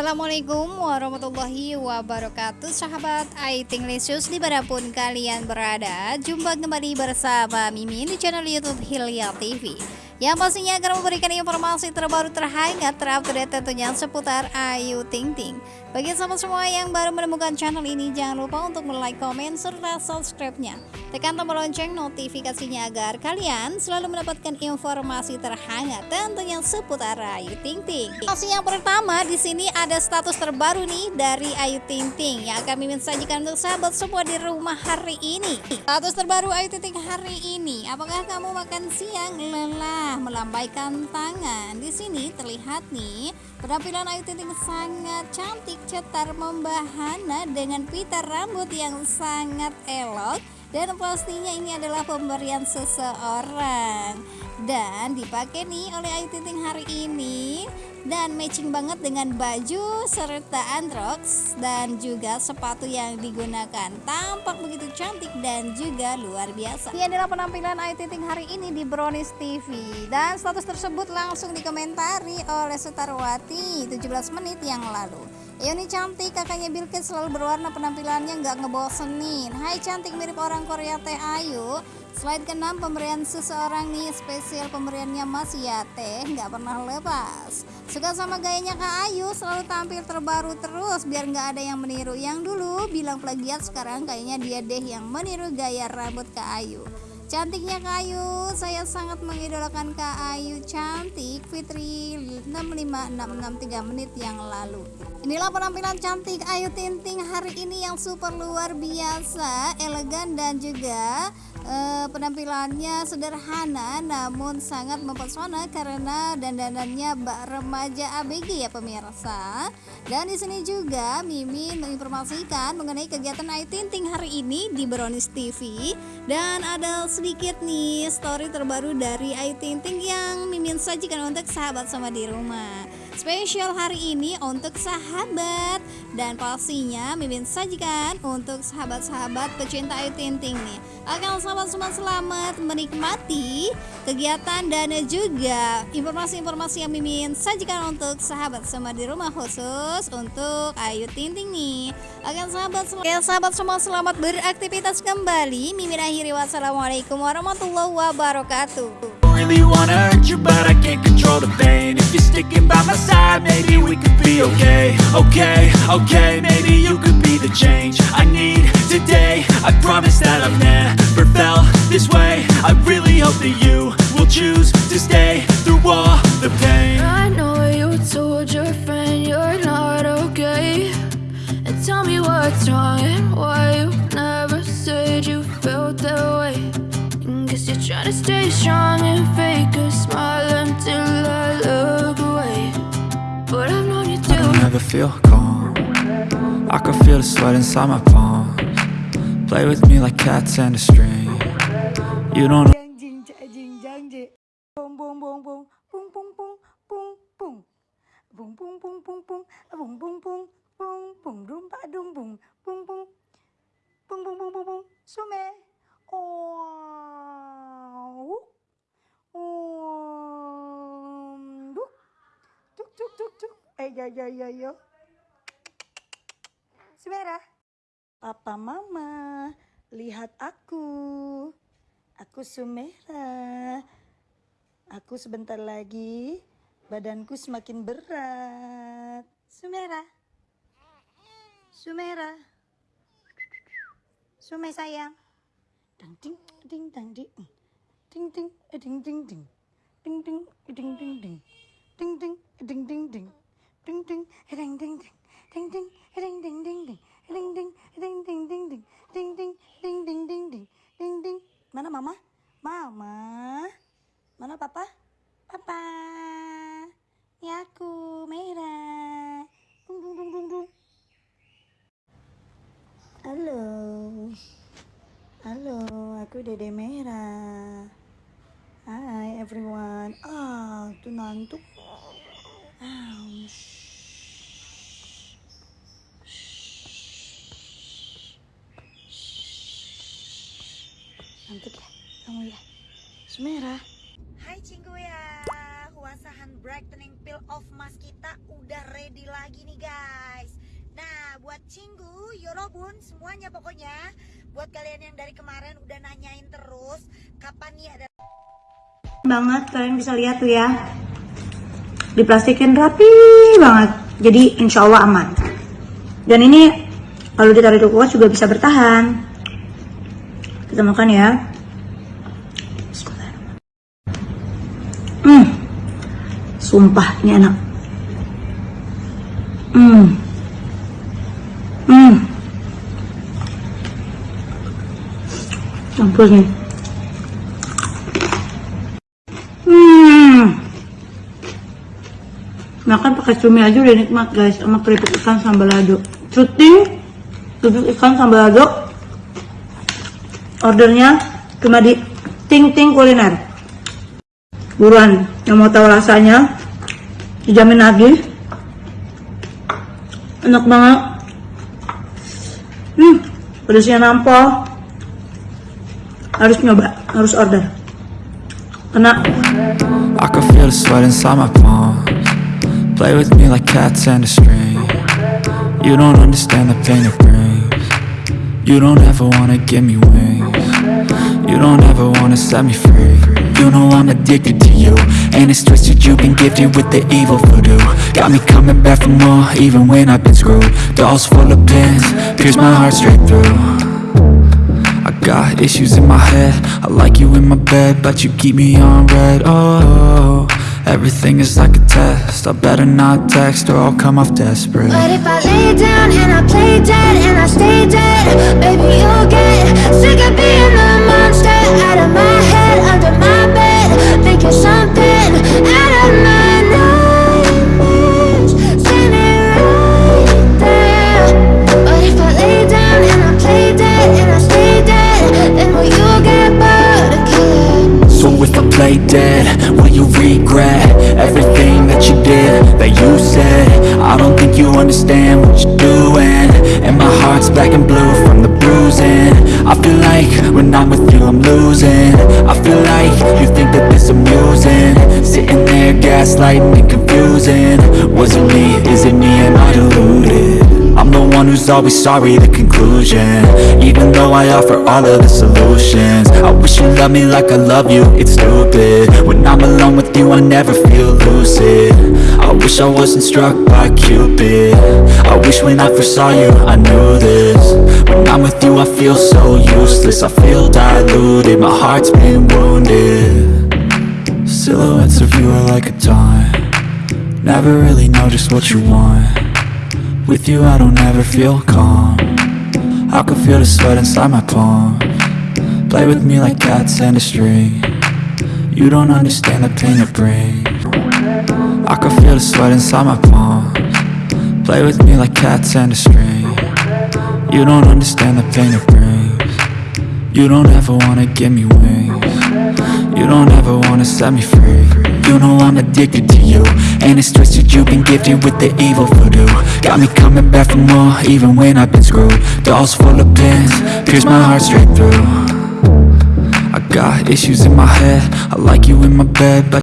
Assalamualaikum warahmatullahi wabarakatuh Sahabat Aiting Lesius di mana pun kalian berada Jumpa kembali bersama Mimin di channel Youtube Hilya TV yang pastinya akan memberikan informasi terbaru terhangat terupdate tentunya seputar Ayu Ting Ting. Bagi sahabat semua yang baru menemukan channel ini jangan lupa untuk like, komen, serta subscribe-nya. Tekan tombol lonceng notifikasinya agar kalian selalu mendapatkan informasi terhangat tentunya seputar Ayu Ting Ting. Informasi yang pertama di sini ada status terbaru nih dari Ayu Ting Ting yang akan mimin sajikan untuk sahabat semua di rumah hari ini. Status terbaru Ayu Ting Ting hari ini, apakah kamu makan siang lelah? melambaikan tangan. Di sini terlihat nih penampilan Ayu Ting Ting sangat cantik, cetar, membahana dengan pita rambut yang sangat elok. Dan pastinya ini adalah pemberian seseorang. Dan dipakai nih oleh Ayu Ting hari ini. Dan matching banget dengan baju serta androx dan juga sepatu yang digunakan. Tampak begitu cantik dan juga luar biasa. Ini adalah penampilan Ayu Ting hari ini di Brownies TV dan status tersebut langsung dikomentari oleh Setarwati 17 menit yang lalu ini cantik. Kakaknya Bilkis selalu berwarna penampilannya nggak ngebosenin. Hai cantik. Mirip orang Korea Teh Ayu Slide ke-6 pemberian seseorang nih spesial pemberiannya Mas ya teh nggak pernah lepas. Suka sama gayanya Kak Ayu selalu tampil terbaru terus biar nggak ada yang meniru. Yang dulu bilang plagiat sekarang kayaknya dia deh yang meniru gaya rambut Kak Ayu Cantiknya Kak Ayu, saya sangat mengidolakan Kak Ayu. Cantik Fitri. 65663 menit yang lalu. Inilah penampilan cantik Ayu Tinting hari ini yang super luar biasa, elegan dan juga uh, penampilannya sederhana namun sangat mempesona karena dandanannya bak remaja ABG ya pemirsa. Dan di sini juga Mimin menginformasikan mengenai kegiatan Ayu Tinting hari ini di Brownies TV dan ada sedikit nih story terbaru dari Ayu Tinting yang Mimin sajikan untuk sahabat sama di rumah. Spesial hari ini untuk sahabat dan pastinya Mimin sajikan untuk sahabat-sahabat pecinta Ayu Tinting nih. Akan sahabat semua selamat menikmati kegiatan dan juga informasi-informasi yang Mimin sajikan untuk sahabat semua di rumah khusus untuk Ayu Tinting nih. Akan sahabat semua, sahabat semua selamat beraktivitas kembali. Mimin akhiri wassalamualaikum warahmatullahi wabarakatuh. Really wanna hurt you, but I can't control the pain. If you're sticking by my side, maybe we could be okay. Okay, okay, maybe you could be the change I need today. I promise that I've never felt this way. I really hope that you will choose to stay through all the pain. I know you told your friend you're not okay. And tell me what's wrong and why you never said you felt that way Guess you're trying to stay strong and fake a smile until I look away. But I've known you too I never feel calm. I can feel the sweat inside my palms. Play with me like cats and a string. You don't Jang jing jing jang jing Boom boom boom boom. Boom boom boom boom boom. Boom boom boom boom boom. Boom boom boom boom boom. Boom ba dum boom. Boom boom. Boom boom boom boom boom. Sume Oh Um Duk Duk duk duk duk Eh yo yo yo Sumera Papa mama Lihat aku Aku Sumera Aku sebentar lagi badanku semakin berat. Sumera. Sumera. Sume sayang. Dang ding ding dang ding. Ding ding ding ding ding. Ding ding ding ding ding. Ding ding ding ding ding. Ding ding ding ding ding. Ding ding ding ding ding ding. Ding ding ding ding ding ding. Ding ding ding ding ding ding. Ding ding. Mana mama? Mama. Mana papa? Papa. Ini aku, merah. Dung dung dung dung dung. Halo. Halo, aku Dede Merah everyone. Ah, tuh ngantuk. Ah, Ngantuk ya kamu ya? Semera. Hai Cinggu ya. Huasahan brightening peel off mask kita udah ready lagi nih guys. Nah, buat Cinggu, Yorobun, semuanya pokoknya Buat kalian yang dari kemarin udah nanyain terus Kapan nih ada banget kalian bisa lihat tuh ya. Diplastikin rapi banget. Jadi insya Allah aman. Dan ini kalau ditaruh di kulkas juga bisa bertahan. Kita makan ya. Hmm. Sumpah ini enak. Hmm. Hmm. Campur nih makan pakai cumi aja udah nikmat guys sama keripik ikan sambal lado cuting keripik ikan sambal lado ordernya cuma di ting ting kuliner. Buruan yang mau tahu rasanya dijamin lagi. Enak banget. Hmm pedasnya nampol. Harus nyoba harus order. Kena I can feel the sweat inside my palms Play with me like cats and a string. You don't understand the pain it brings. You don't ever wanna give me wings. You don't ever wanna set me free. You know I'm addicted to you And it's twisted you've been gifted with the evil voodoo. Got me coming back for more even when I've been screwed. Dolls full of pins, pierce my heart straight through. I got issues in my head. I like you in my bed But you keep me on red. Oh, everything is like a test I better not text or I'll come off desperate But if I lay down and I play dead and I stay dead, baby, you'll get sick of being the monster out of my head, under my bed, thinking something out of my nightmares, standing right there. But if I lay down and I play dead and I stay dead, then will you get bored again? So if I play dead, you regret Everything that you did, that you said. I don't think you understand what you're doing. And my heart's black and blue from the bruising. I feel like when I'm with you I'm losing. I feel like you think that this amusing. Sitting there gaslighting and confusing. Was it me, is it me, am I deluded? One who's always sorry, the conclusion. Even though I offer all of the solutions I wish you loved me like I love you, it's stupid. When I'm alone with you, I never feel lucid. I wish I wasn't struck by Cupid. I wish when I first saw you, I knew this. When I'm with you, I feel so useless. I feel diluted, my heart's been wounded. Silhouettes of you are like a taunt. Never really know just what you want with you I don't ever feel calm. I can feel the sweat inside my palm. Play with me like cats and a string. You don't understand the pain it brings. I can feel the sweat inside my palm. Play with me like cats and a string. You don't understand the pain it brings. You don't ever wanna give me wings. You don't ever wanna set me free You know I'm addicted to you. And it's twisted you've been gifted with the evil voodoo. Got me coming back for more even when I've been screwed. Dolls full of pins, pierce my heart straight through. I got issues in my head I like you in my bed but